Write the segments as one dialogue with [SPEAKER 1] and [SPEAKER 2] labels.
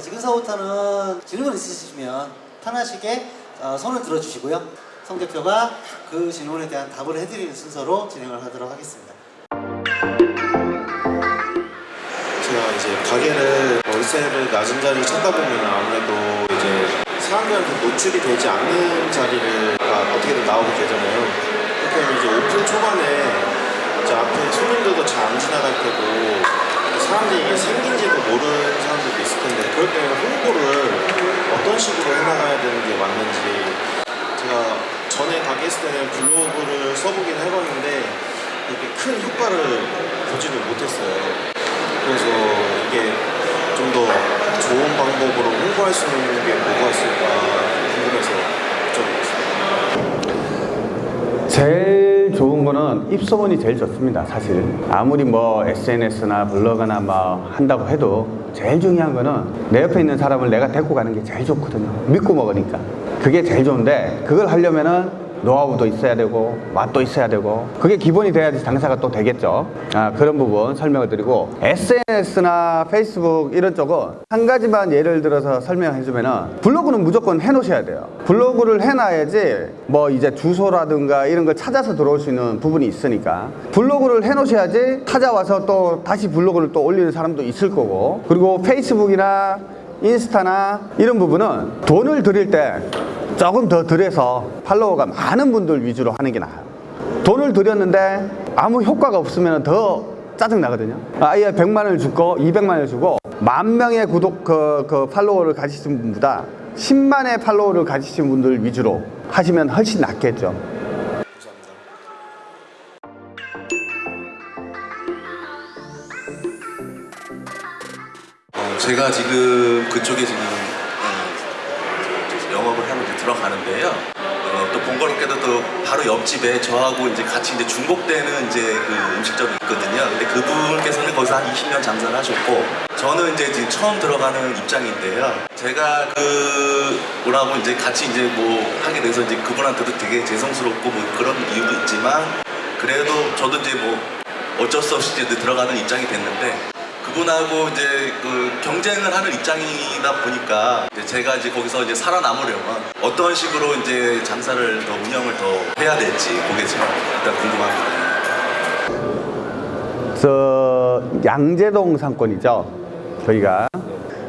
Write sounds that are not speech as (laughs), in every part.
[SPEAKER 1] 자, 지금서부터는 질문 있으시면 편하시게 어, 손을 들어주시고요. 성 대표가 그 질문에 대한 답을 해드리는 순서로 진행을 하도록 하겠습니다.
[SPEAKER 2] 제가 이제 가게를 월세를 낮은 자리를 찾다 보면 아무래도 이제 사람들한테 노출이 되지 않는 자리를 가 어떻게든 나오게 되잖아요. 그렇게 하면 이제 오픈 초반에 이제 앞에 손님들도 잘 안 지나갈 테고 사람들이 이게 생긴지도 모르는 사람들도 있을 텐데 그럴 때는 홍보를 어떤 식으로 해나가야 되는 게 맞는지 제가 전에 가게 했을 때는 블로그를 써보긴 해봤는데 그렇게 큰 효과를 보지는 못했어요. 그래서 이게 좀 더 좋은 방법으로 홍보할 수 있는 게 뭐가 있을까 궁금해서 여쭤보겠습니다.
[SPEAKER 3] 제일 거는 입소문이 제일 좋습니다 사실. 아무리 뭐 SNS나 블로그나 뭐 한다고 해도 제일 중요한 거는 내 옆에 있는 사람을 내가 데리고 가는 게 제일 좋거든요. 믿고 먹으니까. 그게 제일 좋은데 그걸 하려면은 노하우도 있어야 되고 맛도 있어야 되고 그게 기본이 돼야지 장사가 또 되겠죠. 아, 그런 부분 설명을 드리고 SNS나 페이스북 이런 쪽은 한 가지만 예를 들어서 설명해 주면은 블로그는 무조건 해 놓으셔야 돼요. 블로그를 해 놔야지 뭐 이제 주소라든가 이런 걸 찾아서 들어올 수 있는 부분이 있으니까. 블로그를 해 놓으셔야지 찾아와서 또 다시 블로그를 또 올리는 사람도 있을 거고. 그리고 페이스북이나 인스타나 이런 부분은 돈을 들일 때 조금 더 들여서 팔로워가 많은 분들 위주로 하는 게 나아요. 돈을 들였는데 아무 효과가 없으면 더 짜증 나거든요. 아예 100만 원을 주고 200만 원을 주고 만 명의 구독 그, 그 팔로워를 가지신 분보다 10만의 팔로워를 가지신 분들 위주로 하시면 훨씬 낫겠죠
[SPEAKER 4] 제가 지금 그쪽에 지금 어, 이제 영업을 하러 이제 들어가는데요. 어, 또 번거롭게도 또 바로 옆집에 저하고 이제 같이 이제 중복되는 이제 그 음식점이 있거든요. 근데 그분께서는 거기서 한 20년 장사를 하셨고 저는 이제 지금 처음 들어가는 입장인데요. 제가 그 뭐라고 이제 같이 이제 뭐 하게 돼서 이제 그분한테도 되게 죄송스럽고 뭐 그런 이유도 있지만 그래도 저도 이제 뭐 어쩔 수 없이 이제 들어가는 입장이 됐는데 그분하고 이제 그 경쟁을 하는 입장이다 보니까 이제 제가 이제 거기서 이제 살아남으려면 어떤 식으로 이제 장사를 더 운영을 더 해야 될지 지금 일단 궁금합니다.
[SPEAKER 3] 저 양재동 상권이죠 저희가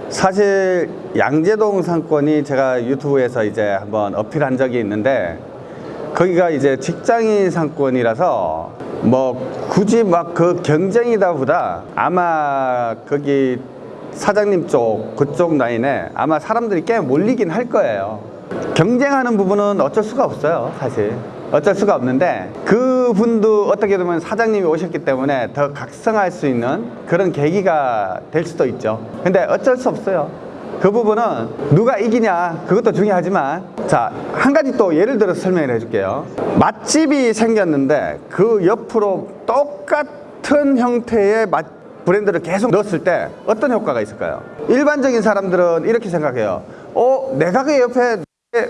[SPEAKER 3] 사실 양재동 상권이 제가 유튜브에서 이제 한번 어필한 적이 있는데 거기가 이제 직장인 상권이라서 뭐 굳이 막 그 경쟁이다 보다 아마 거기 사장님 쪽 그쪽 라인에 아마 사람들이 꽤 몰리긴 할 거예요. 경쟁하는 부분은 어쩔 수가 없어요 사실. 어쩔 수가 없는데 그분도 어떻게 보면 사장님이 오셨기 때문에 더 각성할 수 있는 그런 계기가 될 수도 있죠. 근데 어쩔 수 없어요 그 부분은 누가 이기냐 그것도 중요하지만 자 한 가지 또 예를 들어서 설명을 해줄게요 맛집이 생겼는데 그 옆으로 똑같은 형태의 맛 브랜드를 계속 넣었을 때 어떤 효과가 있을까요? 일반적인 사람들은 이렇게 생각해요 어? 내 가게 옆에 내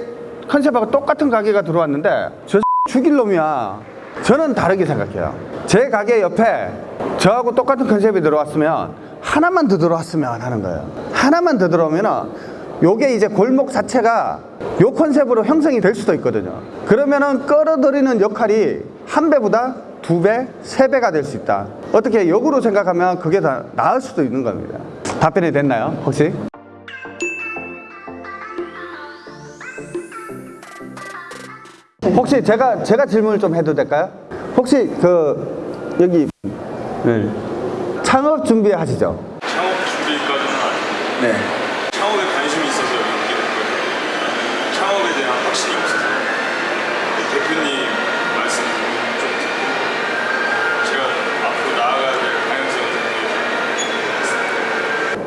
[SPEAKER 3] 컨셉하고 똑같은 가게가 들어왔는데 저 (laughs) 죽일 놈이야 저는 다르게 생각해요 제 가게 옆에 저하고 똑같은 컨셉이 들어왔으면 하나만 더 들어왔으면 하는 거예요 하나만 더 들어오면 요게 이제 골목 자체가 요 컨셉으로 형성이 될 수도 있거든요 그러면은 끌어들이는 역할이 한 배보다 두 배, 세 배가 될 수 있다 어떻게 역으로 생각하면 그게 다 나을 수도 있는 겁니다 답변이 됐나요 혹시? 혹시 제가 제가 질문을 좀 해도 될까요? 혹시 그 여기 네. 창업 준비 하시죠?
[SPEAKER 5] 창업 준비까지는 아니고
[SPEAKER 3] 네.
[SPEAKER 5] 창업에 관심이 있어서 이렇게 됐거든요. 창업에 대한 확신이 없어서 근데 대표님 말씀 좀 듣고 제가 앞으로 나아가야 될 방향성을 듣기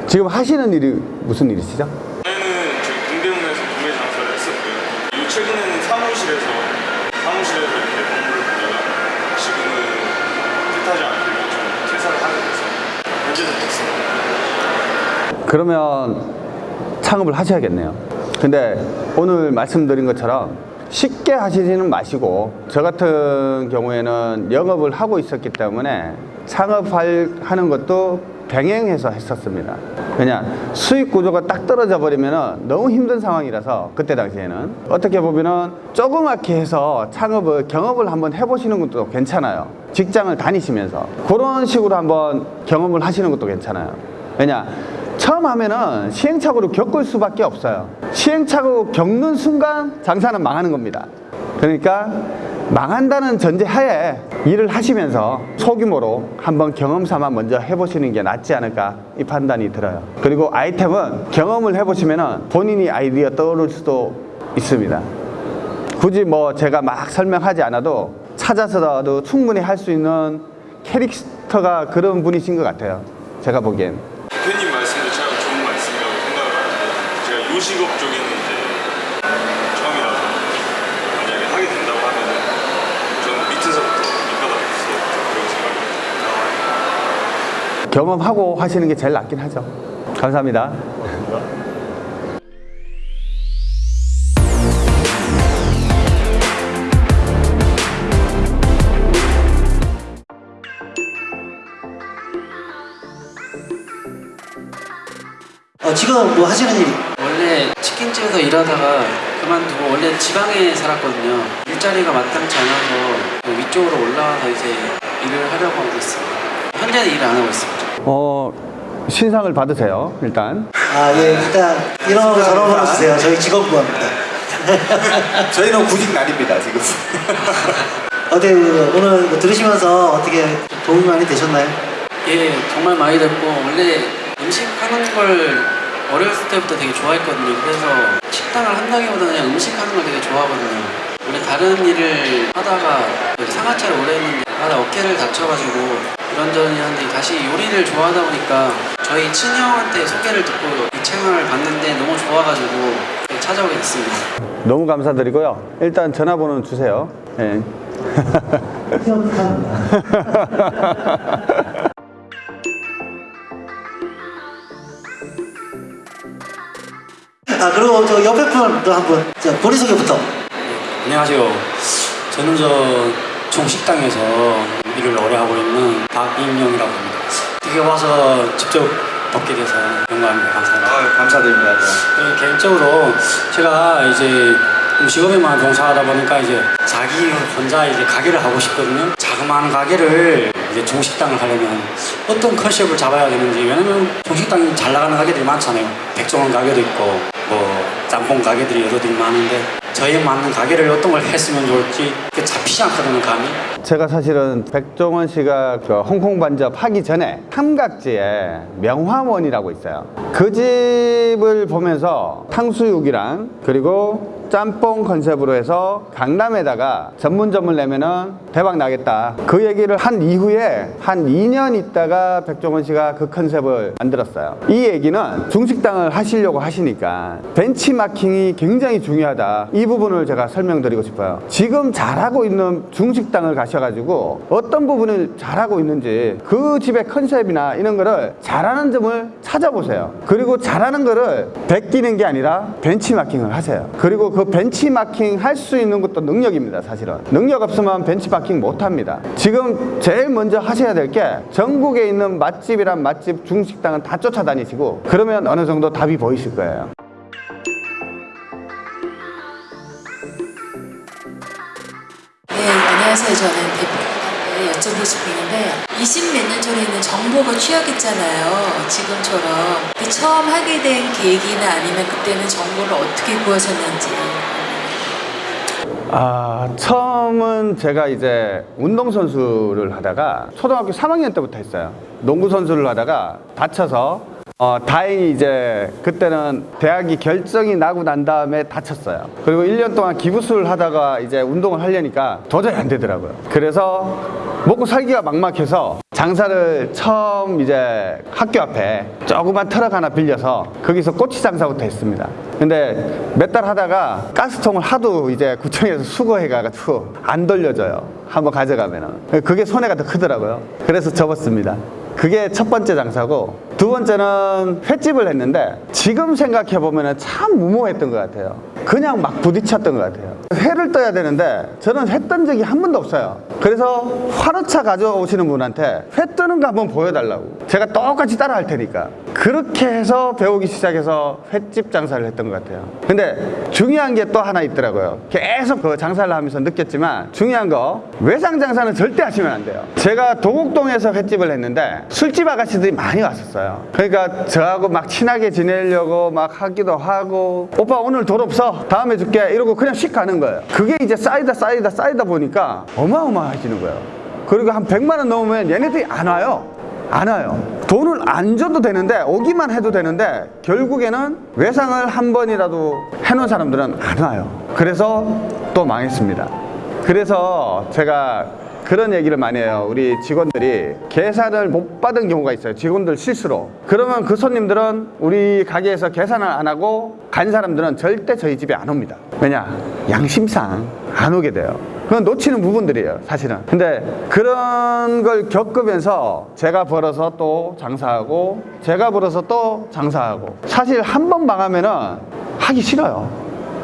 [SPEAKER 3] 지금 하시는 일이 무슨 일이시죠?
[SPEAKER 5] 전에는 저희 동대문에서 구매 장사를 했었고요. 그리고 최근에는 사무실에서 사무실에서 이렇게 업무를 보다가 지금은 뜻하지 않게 좀 퇴사를 하게 돼서 현재는 됐습니다.
[SPEAKER 3] 그러면 창업을 하셔야겠네요. 근데 오늘 말씀드린 것처럼 쉽게 하시지는 마시고 저 같은 경우에는 영업을 하고 있었기 때문에 창업하는 것도 병행해서 했었습니다. 왜냐 수익 구조가 딱 떨어져 버리면 너무 힘든 상황이라서 그때 당시에는 어떻게 보면은 조그맣게 해서 창업을 경험을 한번 해보시는 것도 괜찮아요. 직장을 다니시면서 그런 식으로 한번 경험을 하시는 것도 괜찮아요. 왜냐 처음 하면은 시행착오를 겪을 수밖에 없어요. 시행착오 겪는 순간 장사는 망하는 겁니다. 그러니까 망한다는 전제 하에 일을 하시면서 소규모로 한번 경험 삼아 먼저 해보시는 게 낫지 않을까 이 판단이 들어요. 그리고 아이템은 경험을 해보시면 본인이 아이디어 떠오를 수도 있습니다. 굳이 뭐 제가 막 설명하지 않아도 찾아서라도 충분히 할 수 있는 캐릭터가 그런 분이신 것 같아요. 제가 보기엔.
[SPEAKER 5] 대표님 말씀도 참 좋은 말씀이라고 생각을 하는데 요식업 쪽에는 이제 처음이라서 만약에 하게 된다고 하면 저는 밑에서부터 밑바닥에서 그런 생각이
[SPEAKER 3] 경험하고 하시는 게 제일 낫긴 하죠. 감사합니다.
[SPEAKER 1] 어, 지금 뭐 하시는 일 이?
[SPEAKER 6] 원래 치킨집에서 일하다가 그만두고 원래 지방에 살았거든요. 일자리가 마땅치 않아서 위쪽으로 올라와서 이제 일을 하려고 하고 있습니다. 현재는 일 안 하고 있습니다.
[SPEAKER 3] 어, 신상을 받으세요, 일단.
[SPEAKER 1] 아, 예, 일단 이런 거 전화번호 주세요. 저희 직원 구합니다. (laughs)
[SPEAKER 2] 저희는 구직 날입니다 지금.
[SPEAKER 1] 어때 그 오늘 들으시면서 어떻게 도움이 많이 되셨나요?
[SPEAKER 6] 예, 정말 많이 됐고 원래 음식 하는 걸 어렸을 때부터 되게 좋아했거든요. 그래서 식당을 한다기보다 그냥 음식 하는 걸 되게 좋아하거든요. 원래 다른 일을 하다가 상하차를 오래 했는데 하다 어깨를 다쳐가지고 이런저런 했는데 다시 요리를 좋아하다 보니까 저희 친형한테 소개를 듣고 이 채널을 봤는데 너무 좋아가지고 찾아오게 됐습니다.
[SPEAKER 3] 너무 감사드리고요. 일단 전화번호 주세요. 예. (laughs) (laughs)
[SPEAKER 1] 아 그리고 저 옆에 분도 한분 자 본인 소개부터.
[SPEAKER 6] 안녕하세요. 저는 저 종식당에서 일을 오래 하고 있는 박임영이라고 합니다. 되게 와서 직접 뵙게 돼서 영광입니다. 감사합니다.
[SPEAKER 2] 감사드립니다.
[SPEAKER 6] 네, 개인적으로 제가 이제 음식업에만 종사하다 보니까 이제 자기 혼자 이제 가게를 하고 싶거든요. 자그마한 가게를 이제 중식당을 하려면 어떤 컨셉을 잡아야 되는지 왜냐면 중식당이 잘 나가는 가게들이 많잖아요. 백종원 가게도 있고 뭐 짬뽕 가게들이 여러 들이 많은데 저에 맞는 가게를 어떤 걸 했으면 좋을지 잡히지 않거든요 감이.
[SPEAKER 3] 제가 사실은 백종원 씨가 그 홍콩 반접 하기 전에 삼각지에 명화원이라고 있어요. 그 집을 보면서 탕수육이랑 그리고 짬뽕 컨셉으로 해서 강남에다가 전문점을 내면은 대박 나겠다. 그 얘기를 한 이후에 한 2년 있다가 백종원 씨가 그 컨셉을 만들었어요. 이 얘기는 중식당을 하시려고 하시니까 벤치마킹이 굉장히 중요하다. 이 부분을 제가 설명드리고 싶어요. 지금 잘하고 있는 중식당을 가셔가지고 어떤 부분을 잘하고 있는지 그 집의 컨셉이나 이런 거를 잘하는 점을 찾아보세요. 그리고 잘하는 거를 베끼는 게 아니라 벤치마킹을 하세요. 그리고 그 벤치마킹 할 수 있는 것도 능력입니다, 사실은. 능력 없으면 벤치마킹 못 합니다. 지금 제일 먼저 하셔야 될 게 전국에 있는 맛집이란 맛집 중식당은 다 쫓아다니시고 그러면 어느 정도 답이 보이실 거예요.
[SPEAKER 7] 네, 안녕하세요. 저는 여쭤보고 싶은 게 있는데 20몇 년 전에는 정보가 취약했잖아요. 지금처럼 그 처음 하게 된 계기나 아니면 그때는 정보를 어떻게 구하셨는지
[SPEAKER 3] 아, 처음은 제가 이제 운동선수를 하다가 초등학교 3학년 때부터 했어요. 농구선수를 하다가 다쳐서 어, 다행히 이제 그때는 대학이 결정이 나고 난 다음에 다쳤어요. 그리고 1년 동안 기부수를 하다가 이제 운동을 하려니까 도저히 안 되더라고요. 그래서 먹고 살기가 막막해서 장사를 처음 이제 학교 앞에 조그만 트럭 하나 빌려서 거기서 꼬치 장사부터 했습니다. 근데 몇 달 하다가 가스통을 하도 이제 구청에서 수거해가지고 안 돌려줘요. 한번 가져가면은. 그게 손해가 더 크더라고요. 그래서 접었습니다. 그게 첫 번째 장사고 두 번째는 횟집을 했는데 지금 생각해 보면 참 무모했던 것 같아요. 그냥 막 부딪혔던 것 같아요. 회 회를 떠야 되는데 저는 회떤 적이 한 번도 없어요. 그래서 화로차 가져오시는 분한테 회 뜨는 거 한번 보여달라고. 제가 똑같이 따라 할 테니까. 그렇게 해서 배우기 시작해서 횟집 장사를 했던 것 같아요. 근데 중요한 게 또 하나 있더라고요. 계속 그 장사를 하면서 느꼈지만 중요한 거 외상 장사는 절대 하시면 안 돼요. 제가 도곡동에서 횟집을 했는데 술집 아가씨들이 많이 왔었어요. 그러니까 저하고 막 친하게 지내려고 막 하기도 하고 오빠 오늘 돈 없어 다음에 줄게 이러고 그냥 씩 가는 거예요. 그게 이제 쌓이다 쌓이다 쌓이다 보니까 어마어마해지는 거예요. 그리고 한 100만 원 넘으면 얘네들이 안 와요. 안 와요. 돈을 안 줘도 되는데 오기만 해도 되는데 결국에는 외상을 한 번이라도 해놓은 사람들은 안 와요. 그래서 또 망했습니다. 그래서 제가 그런 얘기를 많이 해요. 우리 직원들이 계산을 못 받은 경우가 있어요. 직원들 실수로. 그러면 그 손님들은 우리 가게에서 계산을 안 하고 간 사람들은 절대 저희 집에 안 옵니다. 왜냐? 양심상 안 오게 돼요. 그건 놓치는 부분들이에요, 사실은. 근데 그런 걸 겪으면서 제가 벌어서 또 장사하고 제가 벌어서 또 장사하고 사실 한 번 망하면은 하기 싫어요.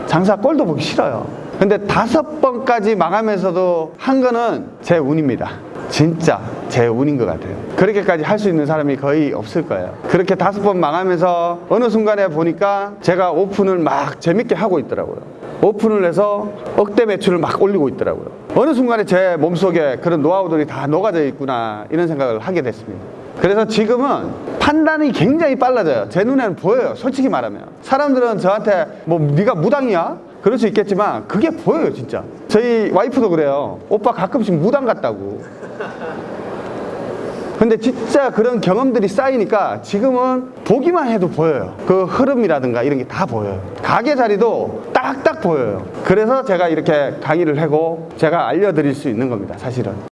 [SPEAKER 3] 장사 꼴도 보기 싫어요. 근데 다섯 번까지 망하면서도 한 거는 제 운입니다. 진짜 제 운인 것 같아요. 그렇게까지 할 수 있는 사람이 거의 없을 거예요. 그렇게 다섯 번 망하면서 어느 순간에 보니까 제가 오픈을 막 재밌게 하고 있더라고요. 오픈을 해서 억대 매출을 막 올리고 있더라고요. 어느 순간에 제 몸속에 그런 노하우들이 다 녹아져 있구나 이런 생각을 하게 됐습니다. 그래서 지금은 판단이 굉장히 빨라져요. 제 눈에는 보여요. 솔직히 말하면. 사람들은 저한테 뭐 네가 무당이야? 그럴 수 있겠지만 그게 보여요, 진짜. 저희 와이프도 그래요. 오빠 가끔씩 무당 같다고. 근데 진짜 그런 경험들이 쌓이니까 지금은 보기만 해도 보여요. 그 흐름이라든가 이런 게 다 보여요. 가게 자리도 딱딱 보여요. 그래서 제가 이렇게 강의를 하고 제가 알려드릴 수 있는 겁니다, 사실은.